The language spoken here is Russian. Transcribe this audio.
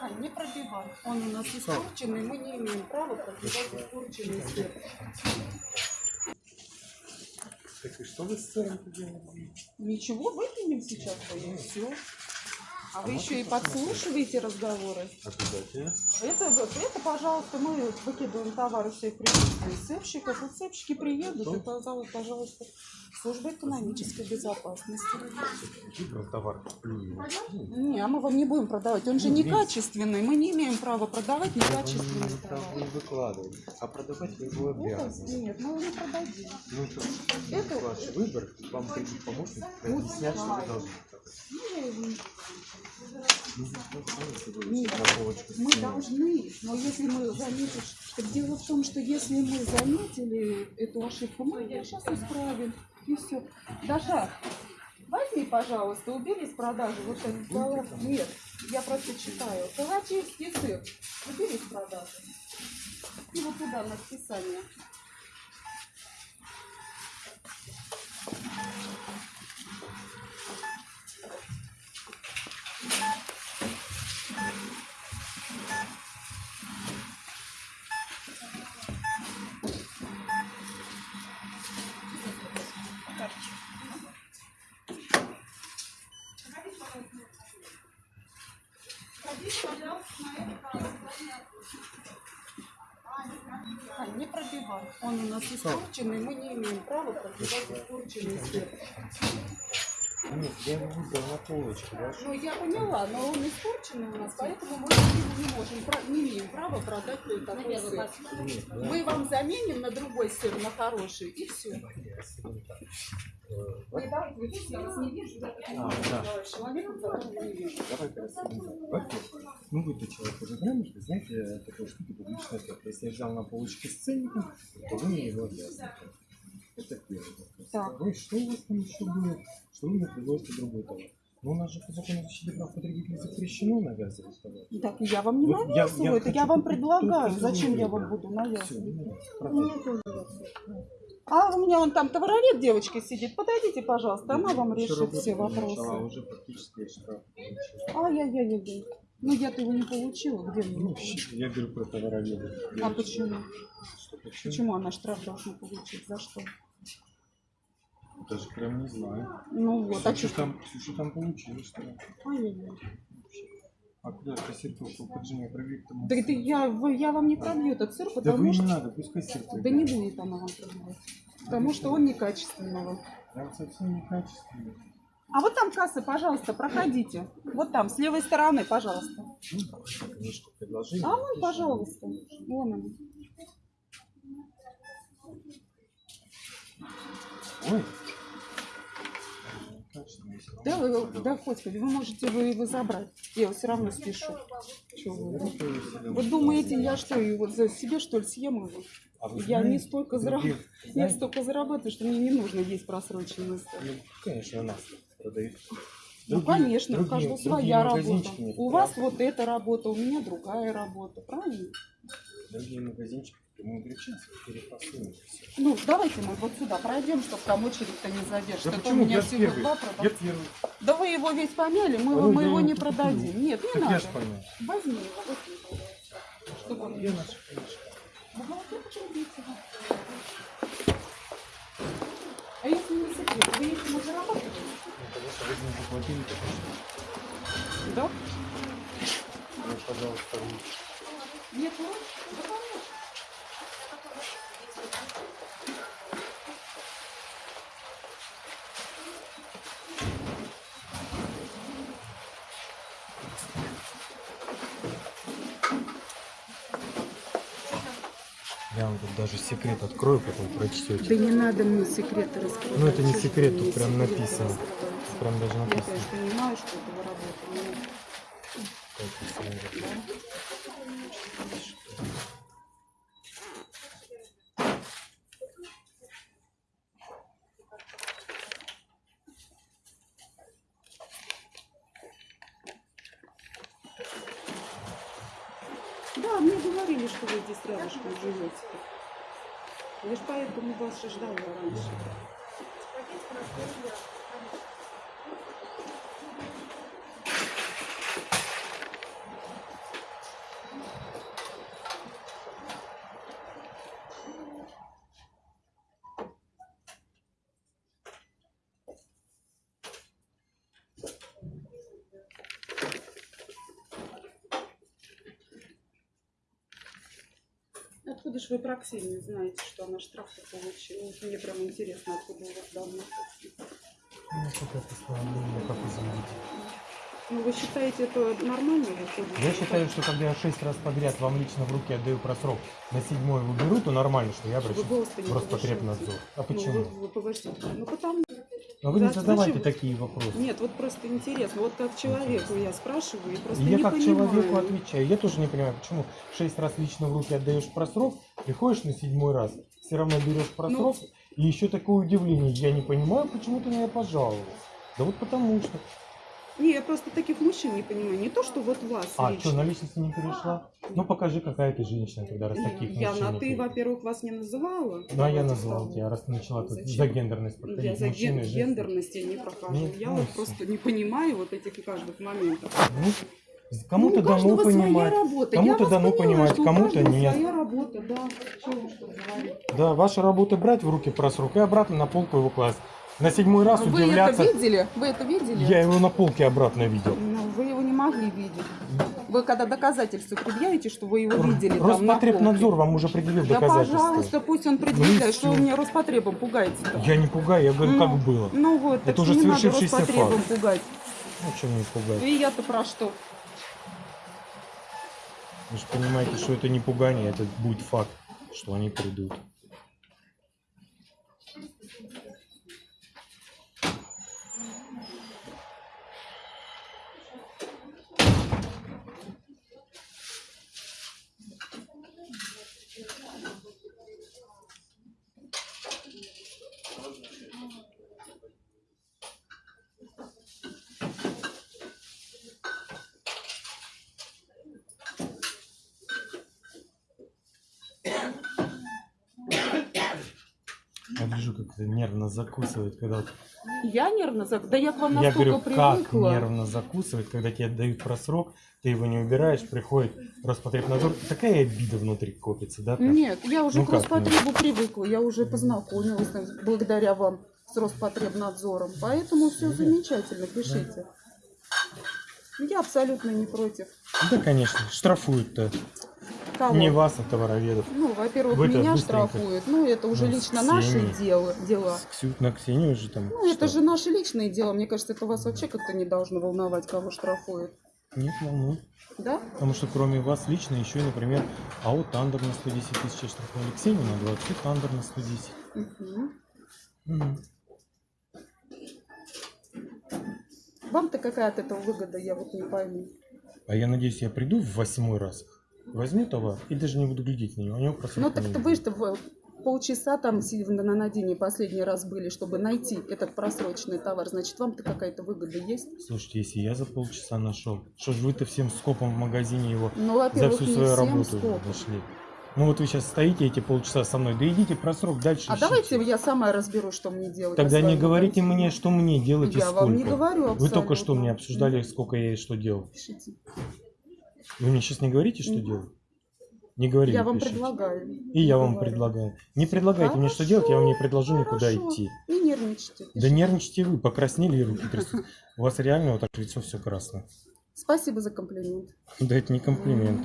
А, не пробивать. Он у нас испорченный, мы не имеем права пробивать испорченный свет. Так и что вы с сыром делаете? Ничего, выкинем сейчас и все. А вы можно еще и подслушиваете разговоры. Обязательно. Это, это, пожалуйста, мы выкидываем товары все в присутствии сыпщиков. Вот сыпщики приедут, Что? зовут, пожалуйста, служба экономической безопасности. Выбрал товар, плюю. Не, а мы вам не будем продавать. Он же Ну, некачественный. Мы не имеем права продавать Вы не некачественный товар. не выкладывать, а продавать вы его обязаны. нет, мы его не продадим. Ну, это Это- ваш выбор, вам придет помощник, объяснять, что вы должны. Нет, Мы должны, но если мы заметим, дело в том, что если мы заметили эту ошибку, мы ее сейчас исправим. И все. Даша, возьми, пожалуйста, убери с продажи вот этот товар. Нет, я просто читаю. Калачевский сыр. Убери с продажи. И вот туда на списание. А, не пробивать. Он у нас испорченный, мы не имеем права пробивать испорченный свет. Нет, я его выбрал на полочку, да? Ну, я поняла, но он испорченный у нас, поэтому мы не можем, не имеем права продать такой сыр. Нет, Мы вам заменим на другой сыр, на хороший, и все. я сегодня так. Вы давайте, вы видите, я вас не вижу, я А, да. не вижу. Давай ну вы-то человек уже грамотный, знаете, такой штуки публичный ответ. Если я взял на полочке с ценником, то вы мне его обязаны. Это первый вопрос. Так. Второй, что у вас там еще было? Что вы предложите другой товар? Ну, у нас же по закону защиты прав потребителей запрещено навязывать товар. Так, я вам не Вот я- навязываю, я это я вам предлагаю. только Зачем я вам буду Все, навязывать? А у меня вон там товаровед девочка сидит. Подойдите, пожалуйста, она вам решит все вопросы. уже практически штраф. Ай-яй-яй-яй. Ну я-то его не получила. Где Ну, мне? я говорю про товароведа. А почему? Что, почему? Почему она штраф должна получить? За что? Даже прям не знаю. Ну вот, а что? там, Ксюша там получилось, что ли? Ай-яй-яй. А куда кассету поджимай проверить там? Да это я, вы- я вам не пробью этот сыр, Да потому вы не что... надо, пускай сердце. Да не будет она вам пробивать. Потому что он некачественного. Там совсем некачественно. А вот там касса, пожалуйста, проходите. Вот там, с левой стороны, пожалуйста. Ну. А вон, пожалуйста. Вон он. Ой. Да, вы, да, господи, вы можете его, его забрать. Я его все равно спешу. Чё вы? повесили. Вы думаете, я что, вот за себе что ли съем его? А вы Я не столько другие- зарабатываю. Я столько зарабатываю, что мне не нужно есть просроченный сыр. ну, конечно, нас продают. Ну, Другие- конечно, у другие- каждого другие своя работа. У вас вот эта работа, у меня другая работа, правильно? Другие магазинчики Ну, давайте мы вот сюда пройдем, чтобы там очередь-то не задержит. Да А то у почему? меня Я всего первый. два Я продавца. Да вы его весь помяли, мы, А его- ну, мы его не куплю. продадим. Нет, не Так надо. я. Возьми его, возьми. Чтобы он Я наш. А если не секрет, вы этим уже работаете? Ну. Да? Ну, пожалуйста, вы. Нет, ну, да, конечно. Я вам тут даже секрет открою, потом прочтете. Да не надо мне секреты раскрывать. Ну, это не секрет, тут прям написано. Прям даже Я, написано. конечно, понимаю, что это вы работаете. Так, если я- но- Да, мне говорили, что вы здесь рядышком живете. Я ж поэтому вас ждала раньше. Откуда же вы про Ксению знаете, что она штраф-то получила? Вот Мне прям интересно, откуда у вас давно. Ну, какое постановление, как изменить. Ну, вы считаете, это нормально выходит? Я считаю, что когда я шесть раз подряд вам лично в руки отдаю просрок, на седьмой вы беру, то нормально, что я Вы не в Роспотребнадзор. А Ну, почему? вы, вы повышаете. Ну, потому... Но вы не Да, задавайте зачем? такие вопросы. Нет, вот просто интересно. Вот как человеку я спрашиваю, и просто я не как понимаю. человеку отвечаю. Я тоже не понимаю, почему шесть раз лично в руки отдаешь просрок, приходишь на седьмой раз, все равно берешь просрок, Ну. и еще такое удивление. Я не понимаю, почему ты меня пожаловался. Да вот потому что. Не, я просто таких мужчин не понимаю. Не то, что вот вас А, лично. что, на личности не перешла? Ну покажи, какая ты женщина, тогда раз таких Я мужчин на ты, во-первых, вас не называла. Ну, а я так. тебя, раз ты начала тут за гендерность Я подходить. за ген- гендерность я не прохожу. Нет, я ну вот и всё. просто не понимаю вот этих каждых моментов. Ну, кому-то ну, дано понимать. Кому-то я дано понимать, кому-то нет. своя работа, да. Чего что? Да, ваша работа брать в руки просрок и обратно на полку его класть. На седьмой раз Вы удивляться. это видели? Вы это видели? Я его на полке обратно видел. Ну, вы его не могли видеть. Вы когда доказательства предъявите, что вы его видели там на Роспотребнадзор полке? вам уже предъявил Да, доказательства. пожалуйста, пусть он Ну и предъявляет, что вы меня Роспотребом пугаете-то. Я не пугаю, я говорю, Ну, как было. Ну вот, Это уже не надо свершившийся Роспотребом факт. пугать. Ну, что мне пугать? И я-то про что? Вы же понимаете, что это не пугание, это будет факт, что они придут. Вижу, как это нервно закусывает, когда... Я нервно зак... Да я к вам Я настолько говорю, как привыкла. нервно закусывает, когда тебе дают просрок, ты его не убираешь, приходит Роспотребнадзор. Такая обида внутри копится, да? прям? Нет, я уже Ну к как Роспотребу привыкла, я уже познакомилась благодаря вам с Роспотребнадзором. Поэтому все Да. замечательно, пишите. Я абсолютно не против. Да, конечно, штрафуют-то. Кого? Не вас, а товароведов. Ну, во-первых, меня штрафуют. Ну, это уже Ну, лично наши дела, дела. С Ксю- На Ксению же там. Ну, это же наши личные дела. Мне кажется, это вас вообще как-то не должно волновать, кого штрафуют. Нет, волнует. Да? Потому что кроме вас лично еще, например, АО Тандер на 110 тысяч штрафовали. Ксению на 20, Тандер на 110. Мгм. Мгм. Вам-то какая от этого выгода, я вот не пойму. А я надеюсь, я приду в восьмой раз, возьму товар и даже не буду глядеть на него. У него просто Ну, так вы что, в- полчаса там сидя на надении последний раз были, чтобы найти этот просроченный товар. Значит, вам-то какая-то выгода есть? Слушайте, если я за полчаса нашел, что ж вы-то всем скопом в магазине его Ну, за всю свою работу нашли? Ну вот вы сейчас стоите эти полчаса со мной, да идите просрок дальше. А ищите. давайте я сама разберу, что мне делать. Тогда на не говорите магазине. мне, что мне делать и Я сколько. вам не говорю Вы абсолютно. только что мне обсуждали, сколько я и что делал. Пишите. Вы мне сейчас не говорите, что делать? Не говорите. Я вам пишите. предлагаю. И я вам предлагаю. Не предлагайте мне, что делать, я вам не предложу никуда Хорошо. идти. Не нервничайте. Да пишите. нервничайте вы, покраснели и руки трясут. У вас реально вот так лицо все красное. Спасибо за комплимент. Да это не комплимент.